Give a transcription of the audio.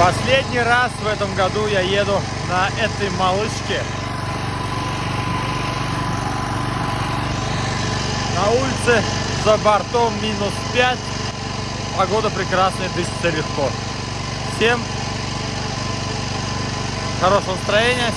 Последний раз в этом году я еду на этой малышке. На улице за бортом минус 5. Погода прекрасная, дышится легко. Всем хорошего настроения.